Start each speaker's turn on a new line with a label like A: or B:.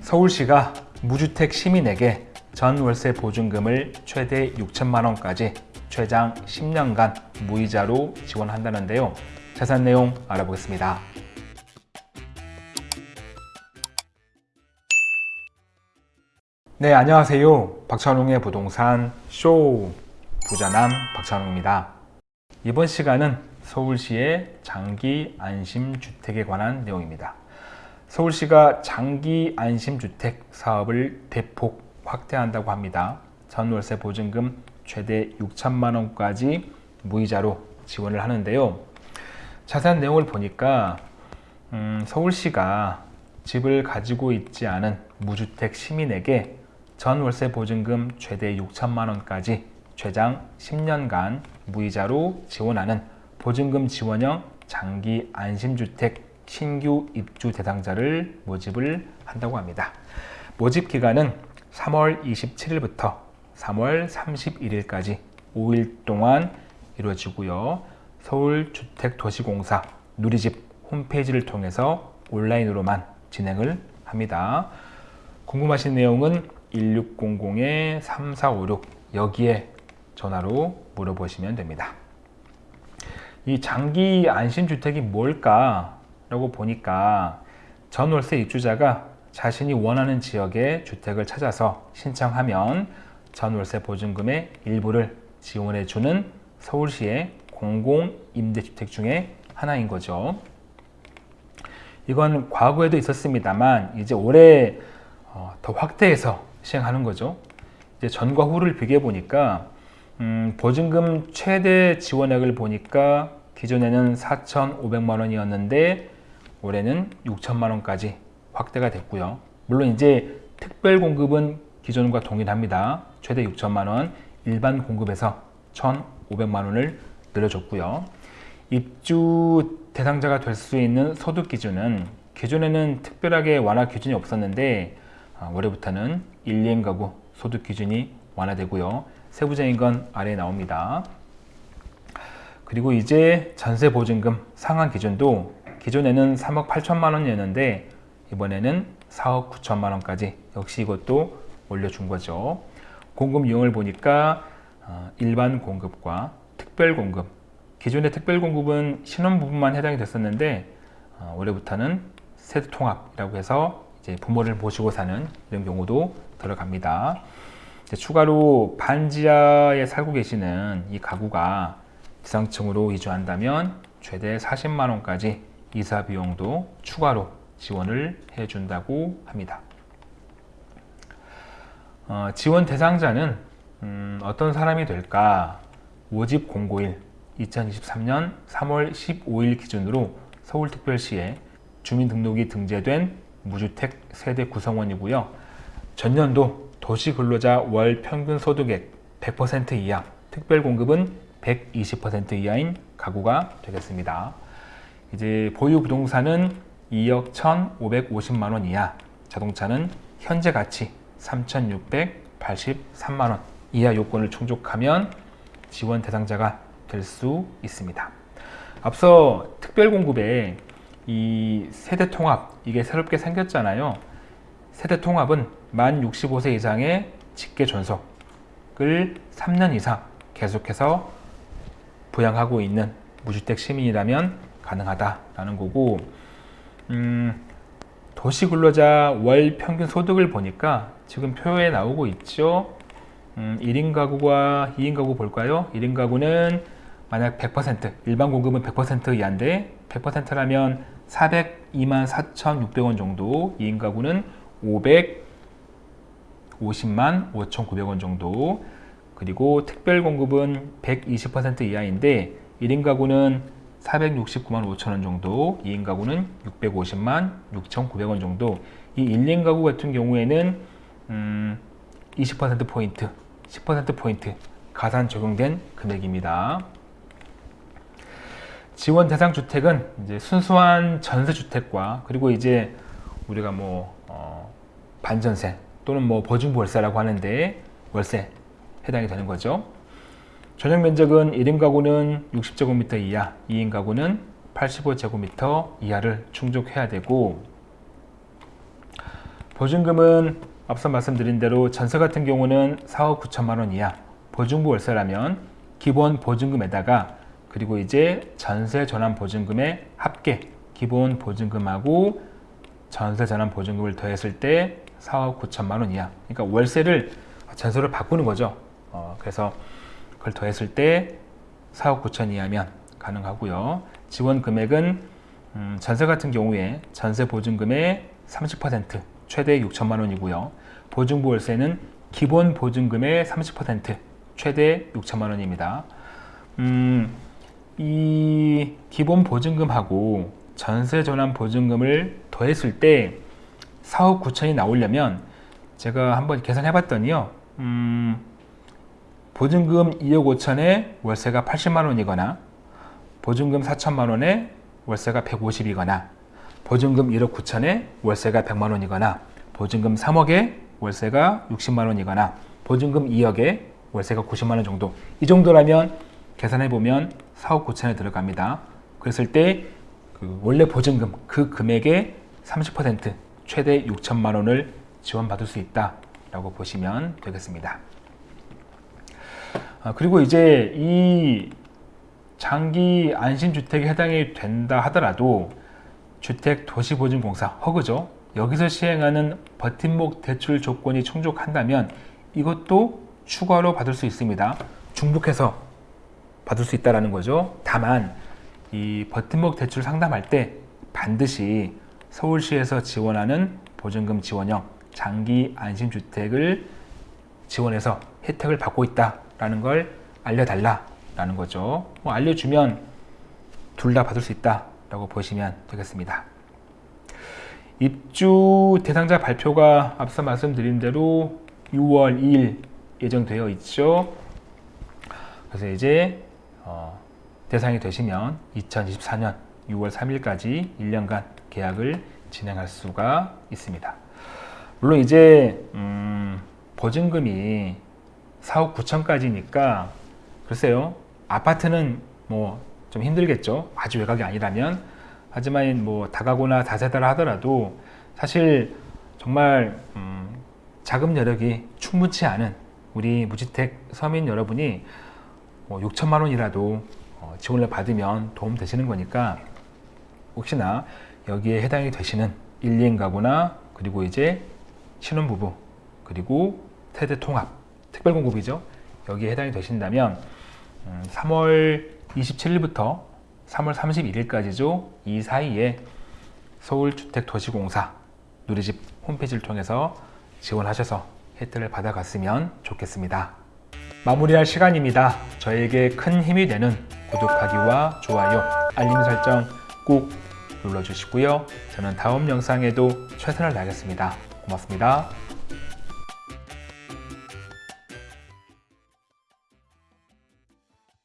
A: 서울시가 무주택 시민에게 전월세 보증금을 최대 6천만 원까지 최장 10년간 무이자로 지원한다는데요. 자세한 내용 알아보겠습니다. 네, 안녕하세요. 박찬웅의 부동산 쇼 부자남 박찬웅입니다. 이번 시간은 서울시의 장기 안심주택에 관한 내용입니다. 서울시가 장기 안심주택 사업을 대폭 확대한다고 합니다. 전월세 보증금 최대 6천만 원까지 무이자로 지원을 하는데요. 자세한 내용을 보니까 음, 서울시가 집을 가지고 있지 않은 무주택 시민에게 전월세 보증금 최대 6천만 원까지 최장 10년간 무이자로 지원하는 보증금 지원형 장기 안심주택 신규 입주 대상자를 모집을 한다고 합니다. 모집 기간은 3월 27일부터 3월 31일까지 5일 동안 이루어지고요. 서울주택도시공사 누리집 홈페이지를 통해서 온라인으로만 진행을 합니다. 궁금하신 내용은 1600-3456 여기에 전화로 물어보시면 됩니다. 이 장기 안심주택이 뭘까? 라고 보니까 전월세 입주자가 자신이 원하는 지역의 주택을 찾아서 신청하면 전월세 보증금의 일부를 지원해 주는 서울시의 공공임대주택 중에 하나인 거죠. 이건 과거에도 있었습니다만 이제 올해 어, 더 확대해서 시행하는 거죠. 이제 전과 후를 비교해 보니까 음, 보증금 최대 지원액을 보니까 기존에는 4,500만 원이었는데 올해는 6천만 원까지 확대가 됐고요. 물론 이제 특별 공급은 기존과 동일합니다. 최대 6천만 원, 일반 공급에서 1,500만 원을 늘려줬고요. 입주 대상자가 될 수 있는 소득 기준은 기존에는 특별하게 완화 기준이 없었는데 아, 올해부터는 1, 2인 가구 소득 기준이 완화되고요. 세부적인 건 아래에 나옵니다. 그리고 이제 전세 보증금 상한 기준도 기존에는 3억 8천만 원이었는데 이번에는 4억 9천만 원까지 역시 이것도 올려준 거죠. 공급 유형을 보니까 어, 일반 공급과 특별 공급 기존의 특별 공급은 신혼 부분만 해당이 됐었는데 어, 올해부터는 세대 통합이라고 해서 이제 부모를 모시고 사는 이런 경우도 들어갑니다. 추가로 반지하에 살고 계시는 이 가구가 지상층으로 이주한다면 최대 40만 원까지 이사 비용도 추가로 지원을 해준다고 합니다. 어, 지원 대상자는 음, 어떤 사람이 될까? 모집 공고일 2023년 3월 15일 기준으로 서울특별시에 주민등록이 등재된 무주택 세대 구성원이고요. 전년도 도시근로자 월 평균 소득액 100% 이하, 특별공급은 120% 이하인 가구가 되겠습니다. 이제 보유 부동산은 2억 1,550만 원 이하, 자동차는 현재 가치 3,683만 원 이하 요건을 충족하면 지원 대상자가 될 수 있습니다. 앞서 특별공급에 이 세대통합 이게 새롭게 생겼잖아요. 세대통합은 만 65세 이상의 직계 존속을 3년 이상 계속해서 부양하고 있는 무주택 시민이라면 가능하다라는 거고 음, 도시근로자 월 평균 소득을 보니까 지금 표에 나오고 있죠 음, 1인 가구와 2인 가구 볼까요? 1인 가구는 만약 100% 일반 공급은 100% 이하인데 100%라면 402만 4,600원 정도 2인 가구는 550만 5,900원 정도 그리고 특별 공급은 120% 이하인데 1인 가구는 469만 5천원 정도 2인 가구는 650만 6,900원 정도. 이 1인 가구 같은 경우에는 음, 20%포인트 10%포인트 가산 적용된 금액입니다. 지원 대상 주택은 이제 순수한 전세 주택과 그리고 이제 우리가 뭐 어, 반전세 또는 뭐 보증 월세라고 하는데 월세 해당이 되는 거죠 전용 면적은 1인 가구는 60제곱미터 이하, 2인 가구는 85제곱미터 이하를 충족해야 되고 보증금은 앞서 말씀드린 대로 전세 같은 경우는 4억 9천만 원 이하 보증부 월세라면 기본 보증금에다가 그리고 이제 전세 전환 보증금의 합계 기본 보증금하고 전세 전환 보증금을 더했을 때 4억 9천만 원 이하. 그러니까 월세를 전세로 바꾸는 거죠. 어, 그래서 그걸 더했을 때 4억 9천 이하면 가능하고요. 지원 금액은 음, 전세 같은 경우에 전세 보증금의 30% 최대 6천만 원이고요. 보증부 월세는 기본 보증금의 30% 최대 6천만 원입니다. 음, 이 기본 보증금하고 전세 전환 보증금을 더했을 때 4억 9천이 나오려면 제가 한번 계산해 봤더니요 음, 보증금 2억 5천에 월세가 80만 원이거나 보증금 4천만 원에 월세가 150이거나 보증금 1억 9천에 월세가 100만 원이거나 보증금 3억에 월세가 60만 원이거나 보증금 2억에 월세가 90만 원 정도. 이 정도라면 계산해 보면 4억 9천에 들어갑니다. 그랬을 때 그 원래 보증금 그 금액의 30% 최대 6천만 원을 지원받을 수 있다 라고 보시면 되겠습니다 아, 그리고 이제 이 장기 안심주택에 해당이 된다 하더라도 주택도시보증공사 허그죠? 여기서 시행하는 버팀목 대출 조건이 충족한다면 이것도 추가로 받을 수 있습니다. 중복해서 받을 수 있다는 거죠. 다만 이 버팀목 대출 상담할 때 반드시 서울시에서 지원하는 보증금 지원형 장기 안심주택을 지원해서 혜택을 받고 있다 라는 걸 알려달라 라는 거죠. 뭐 알려주면 둘 다 받을 수 있다 라고 보시면 되겠습니다. 입주 대상자 발표가 앞서 말씀드린 대로 6월 2일 예정되어 있죠. 그래서 이제 어, 대상이 되시면 2024년 6월 3일까지 1년간 계약을 진행할 수가 있습니다. 물론 이제 음, 보증금이 4억 9천까지니까 글쎄요 아파트는 뭐 좀 힘들겠죠. 아주 외곽이 아니라면. 하지만 뭐 다가구나 다세다라 하더라도 사실 정말 음, 자금 여력이 충분치 않은 우리 무주택 서민 여러분이 뭐 6천만 원이라도 어, 지원을 받으면 도움 되시는 거니까 혹시나 여기에 해당이 되시는 1, 2인 가구나 그리고 이제 신혼부부 그리고 세대 통합 특별 공급이죠. 여기에 해당이 되신다면 음, 3월 27일부터 3월 31일까지죠. 이 사이에 서울주택도시공사 누리집 홈페이지를 통해서 지원하셔서 혜택을 받아갔으면 좋겠습니다. 마무리할 시간입니다. 저에게 큰 힘이 되는 구독하기와 좋아요 알림 설정 꼭 눌러주시고요. 저는 다음 영상에도 최선을 다하겠습니다. 고맙습니다